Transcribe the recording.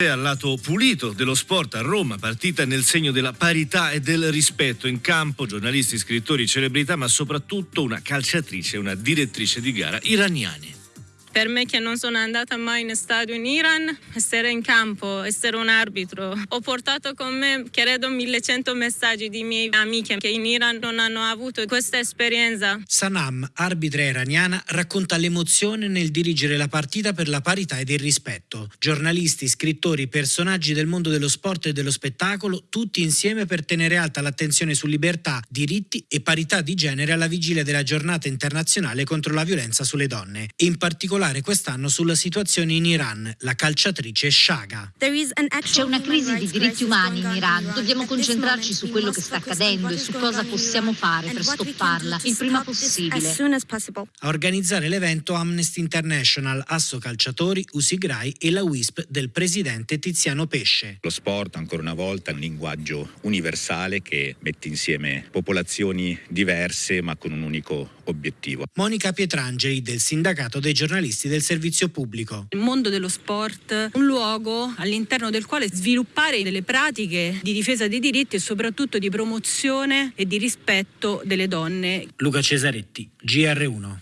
Al lato pulito dello sport a Roma, partita nel segno della parità e del rispetto in campo, giornalisti, scrittori, celebrità, ma soprattutto una calciatrice e una direttrice di gara iraniane. Per me che non sono andata mai in stadio in Iran, essere in campo, essere un arbitro. Ho portato con me, credo, 1100 messaggi di miei amiche che in Iran non hanno avuto questa esperienza. Sanam, arbitra iraniana, racconta l'emozione nel dirigere la partita per la parità ed il rispetto. Giornalisti, scrittori, personaggi del mondo dello sport e dello spettacolo, tutti insieme per tenere alta l'attenzione su libertà, diritti e parità di genere alla vigilia della giornata internazionale contro la violenza sulle donne. In particolare particolare quest'anno sulla situazione in Iran, la calciatrice Shaga. C'è una crisi di diritti umani in Iran. Dobbiamo concentrarci su quello che sta accadendo e su cosa possiamo fare per stopparla il prima possibile. A organizzare l'evento Amnesty International, Asso Calciatori, Usigrai e la WISP del presidente Tiziano Pesce. Lo sport, ancora una volta, è un linguaggio universale che mette insieme popolazioni diverse ma con un unico obiettivo. Monica Pietrangeli del Sindacato dei giornalisti del servizio pubblico. Il mondo dello sport, un luogo all'interno del quale sviluppare delle pratiche di difesa dei diritti e soprattutto di promozione e di rispetto delle donne. Luca Cesaretti, GR1.